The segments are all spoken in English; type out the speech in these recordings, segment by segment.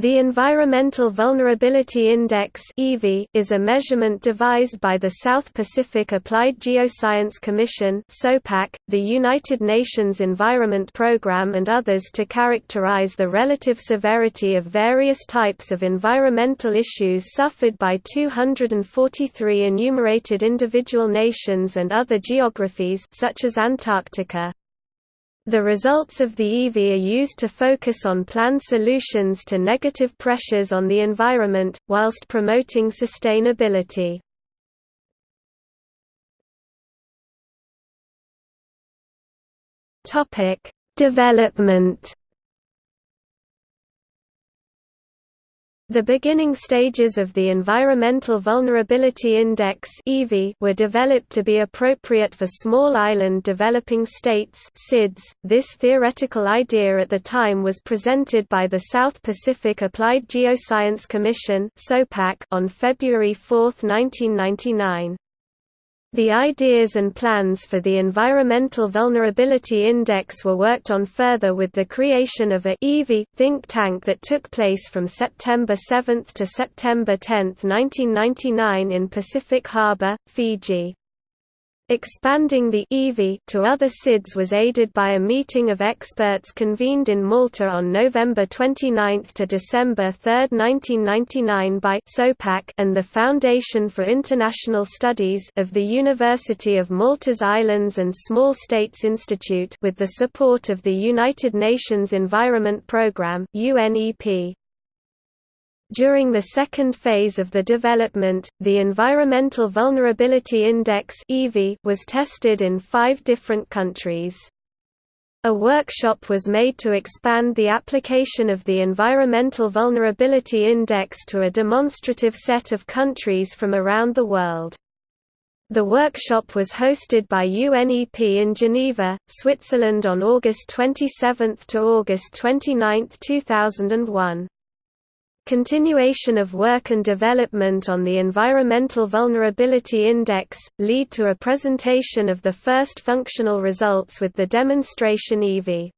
The Environmental Vulnerability Index is a measurement devised by the South Pacific Applied Geoscience Commission SOPAC, the United Nations Environment Programme and others to characterize the relative severity of various types of environmental issues suffered by 243 enumerated individual nations and other geographies such as Antarctica. The results of the EV are used to focus on planned solutions to negative pressures on the environment, whilst promoting sustainability. Development The beginning stages of the Environmental Vulnerability Index were developed to be appropriate for small island developing states. .This theoretical idea at the time was presented by the South Pacific Applied Geoscience Commission on February 4, 1999. The ideas and plans for the Environmental Vulnerability Index were worked on further with the creation of a EV think tank that took place from September 7 to September 10, 1999 in Pacific Harbour, Fiji. Expanding the EV to other SIDS was aided by a meeting of experts convened in Malta on November 29 to December 3, 1999 by SOPAC and the Foundation for International Studies of the University of Malta's Islands and Small States Institute with the support of the United Nations Environment Programme UNEP. During the second phase of the development, the Environmental Vulnerability Index was tested in five different countries. A workshop was made to expand the application of the Environmental Vulnerability Index to a demonstrative set of countries from around the world. The workshop was hosted by UNEP in Geneva, Switzerland on August 27 to August 29, 2001. Continuation of work and development on the Environmental Vulnerability Index, lead to a presentation of the first functional results with the demonstration EV.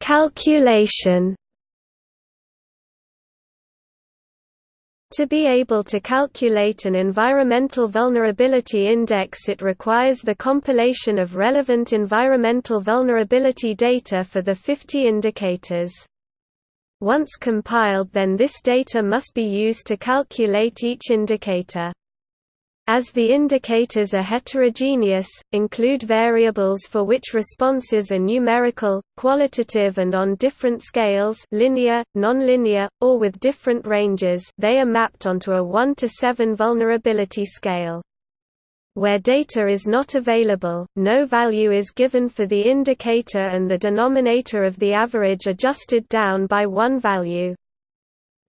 Calculation To be able to calculate an environmental vulnerability index it requires the compilation of relevant environmental vulnerability data for the 50 indicators. Once compiled then this data must be used to calculate each indicator. As the indicators are heterogeneous, include variables for which responses are numerical, qualitative and on different scales linear, nonlinear, or with different ranges they are mapped onto a 1 to 7 vulnerability scale. Where data is not available, no value is given for the indicator and the denominator of the average adjusted down by one value.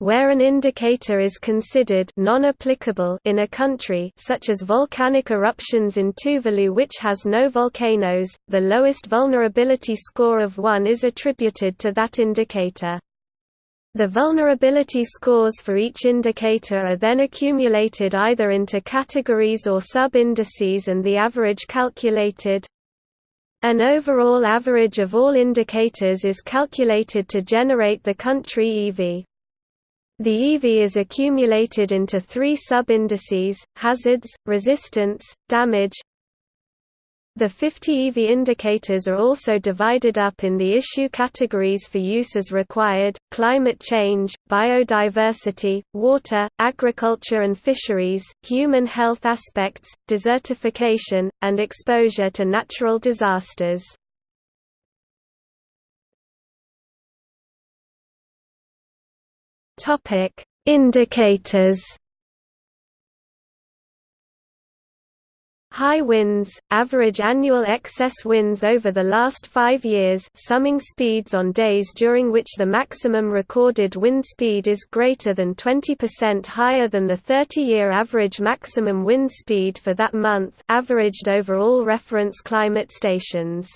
Where an indicator is considered non-applicable in a country such as volcanic eruptions in Tuvalu which has no volcanoes, the lowest vulnerability score of 1 is attributed to that indicator. The vulnerability scores for each indicator are then accumulated either into categories or sub-indices and the average calculated. An overall average of all indicators is calculated to generate the country EV. The EV is accumulated into three sub-indices, hazards, resistance, damage. The 50 EV indicators are also divided up in the issue categories for use as required, climate change, biodiversity, water, agriculture and fisheries, human health aspects, desertification, and exposure to natural disasters. Topic: Indicators. High winds, average annual excess winds over the last five years summing speeds on days during which the maximum recorded wind speed is greater than 20% higher than the 30-year average maximum wind speed for that month averaged over all reference climate stations.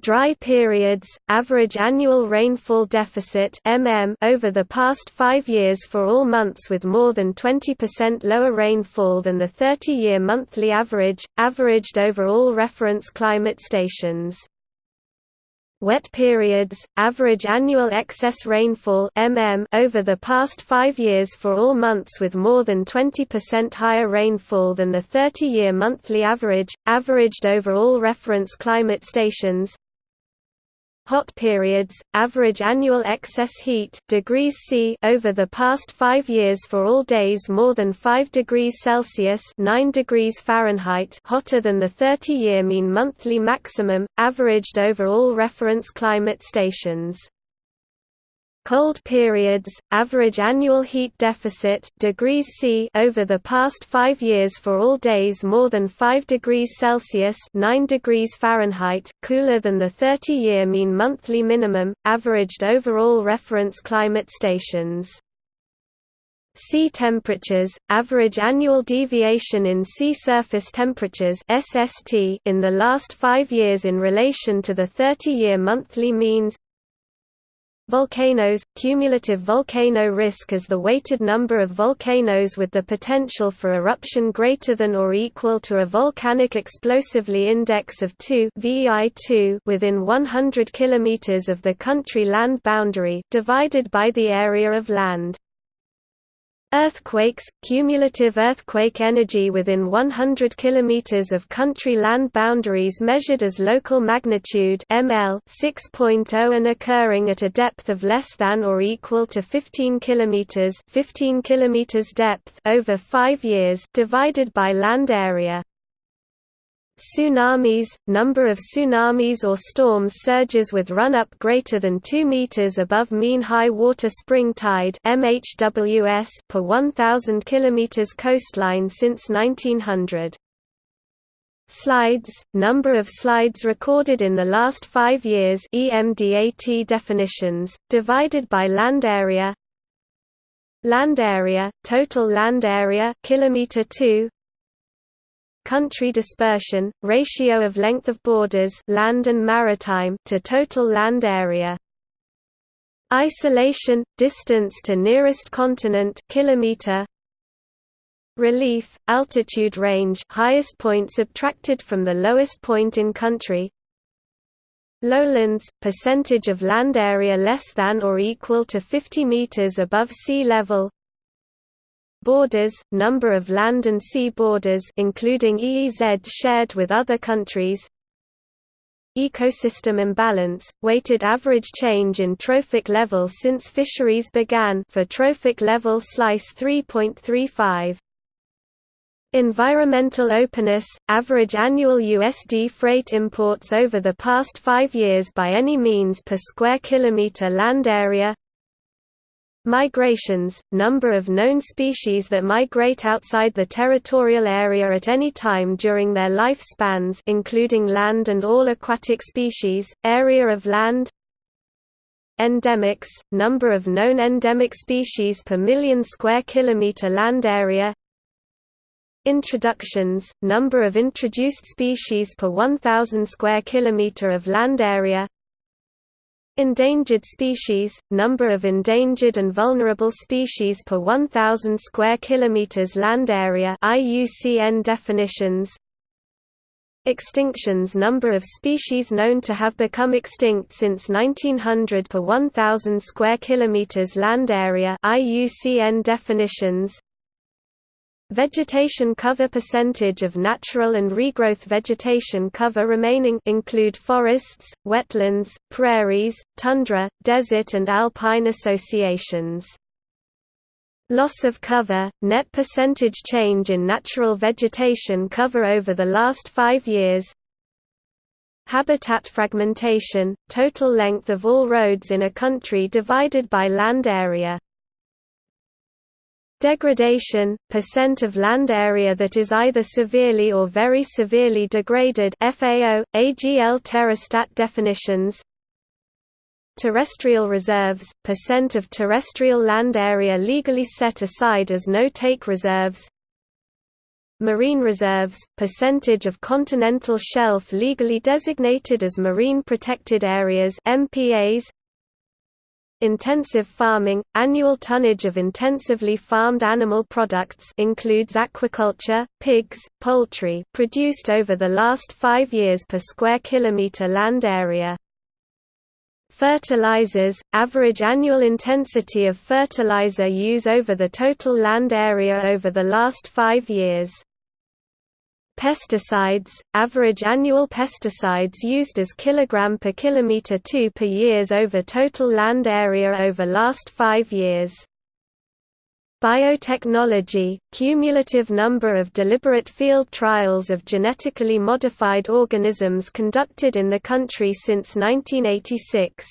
Dry periods, average annual rainfall deficit mm over the past five years for all months with more than 20% lower rainfall than the 30-year monthly average, averaged over all reference climate stations. Wet periods, average annual excess rainfall mm over the past five years for all months with more than 20% higher rainfall than the 30-year monthly average, averaged over all reference climate stations hot periods, average annual excess heat degrees C over the past 5 years for all days more than 5 degrees Celsius 9 degrees Fahrenheit hotter than the 30-year mean monthly maximum, averaged over all reference climate stations cold periods, average annual heat deficit degrees C over the past 5 years for all days more than 5 degrees Celsius 9 degrees Fahrenheit cooler than the 30-year mean monthly minimum, averaged over all reference climate stations. Sea temperatures, average annual deviation in sea surface temperatures SST in the last five years in relation to the 30-year monthly means Volcanoes – Cumulative volcano risk is the weighted number of volcanoes with the potential for eruption greater than or equal to a volcanic explosivity index of 2 VEI2 within 100 km of the country land boundary divided by the area of land. Earthquakes – Cumulative earthquake energy within 100 km of country land boundaries measured as local magnitude ml 6.0 and occurring at a depth of less than or equal to 15 km 15 km depth over 5 years divided by land area. Tsunamis – Number of tsunamis or storms surges with run-up greater than 2 meters above mean high water spring tide MHWS per 1,000 km coastline since 1900. Slides – Number of slides recorded in the last five years EMDAT definitions, divided by land area Land area, total land area kilometer 2 country dispersion, ratio of length of borders land and maritime to total land area. Isolation distance to nearest continent kilometer. Relief altitude range highest point subtracted from the lowest point in country. Lowlands percentage of land area less than or equal to 50 meters above sea level Borders, number of land and sea borders including EEZ shared with other countries. Ecosystem imbalance, weighted average change in trophic level since fisheries began for trophic level slice 3.35 Environmental openness, average annual USD freight imports over the past five years by any means per square kilometer land area Migrations – number of known species that migrate outside the territorial area at any time during their lifespans including land and all aquatic species, area of land. Endemics – number of known endemic species per million square kilometer land area. Introductions – number of introduced species per 1,000 square kilometer of land area Endangered species, number of endangered and vulnerable species per 1000 square kilometers land area IUCN definitions. Extinctions number of species known to have become extinct since 1900 per 1000 square kilometers land area IUCN definitions Vegetation cover percentage of natural and regrowth vegetation cover remaining include forests, wetlands, prairies, tundra, desert and alpine associations. Loss of cover, net percentage change in natural vegetation cover over the last five years Habitat fragmentation, total length of all roads in a country divided by land area Degradation, percent of land area that is either severely or very severely degraded FAO, AGL Terrastat definitions. Terrestrial reserves, percent of terrestrial land area legally set aside as no-take reserves. Marine reserves, percentage of continental shelf legally designated as marine protected areas MPAs, Intensive farming – Annual tonnage of intensively farmed animal products includes aquaculture, pigs, poultry produced over the last five years per square kilometre land area. Fertilizers – Average annual intensity of fertilizer use over the total land area over the last five years. Pesticides, average annual pesticides used as kilogram per kilometer 2 per years over total land area over last 5 years. Biotechnology, cumulative number of deliberate field trials of genetically modified organisms conducted in the country since 1986.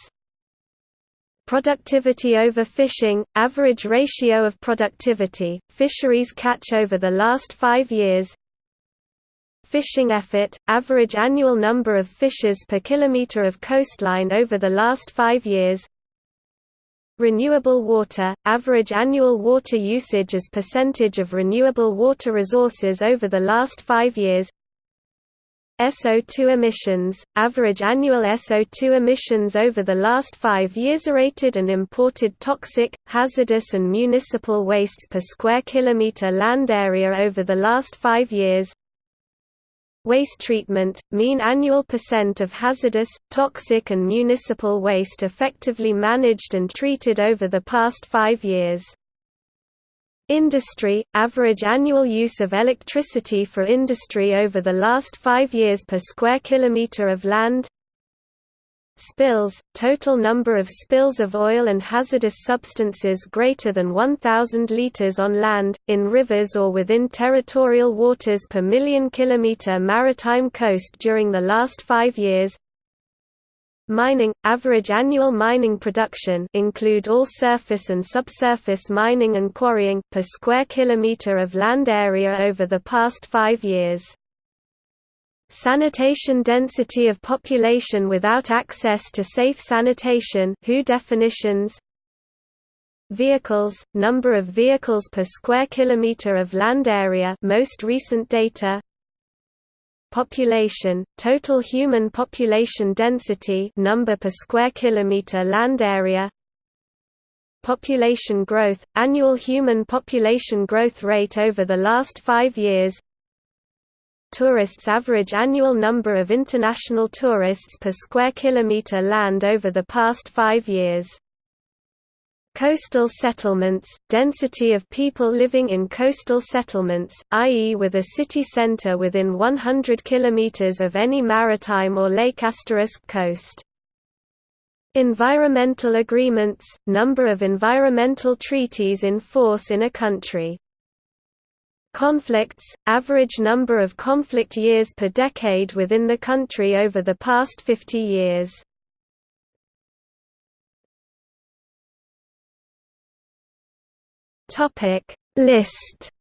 Productivity over fishing, average ratio of productivity, fisheries catch over the last five years Fishing effort, average annual number of fishes per kilometer of coastline over the last five years. Renewable water, average annual water usage as percentage of renewable water resources over the last five years. SO2 emissions, average annual SO2 emissions over the last five years Rated and imported toxic, hazardous and municipal wastes per square kilometre land area over the last five years Waste treatment, mean annual percent of hazardous, toxic and municipal waste effectively managed and treated over the past five years. Industry, average annual use of electricity for industry over the last five years per square kilometre of land Spills, total number of spills of oil and hazardous substances greater than 1,000 liters on land, in rivers or within territorial waters per million kilometer maritime coast during the last five years. Mining – Average annual mining production include all surface and subsurface mining and quarrying per square kilometer of land area over the past five years Sanitation density of population without access to safe sanitation WHO definitions? Vehicles, number of vehicles per square kilometer of land area most recent data. Population, total human population density number per square kilometer land area. Population growth, annual human population growth rate over the last five years Tourists average annual number of international tourists per square kilometer land over the past five years. Coastal settlements, density of people living in coastal settlements, i.e. with a city center within 100 km of any maritime or lake asterisk coast. Environmental agreements, number of environmental treaties in force in a country Conflicts, average number of conflict years per decade within the country over the past 50 years. Topic. List.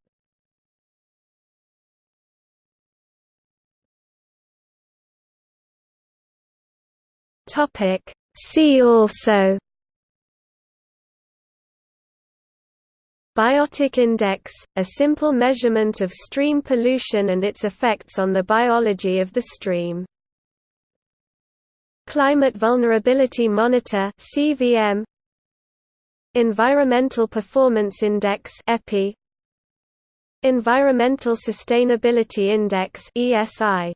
Topic. See also Biotic index, a simple measurement of stream pollution and its effects on the biology of the stream. Climate Vulnerability Monitor (CVM). Environmental Performance Index (EPI). Environmental Sustainability Index (ESI).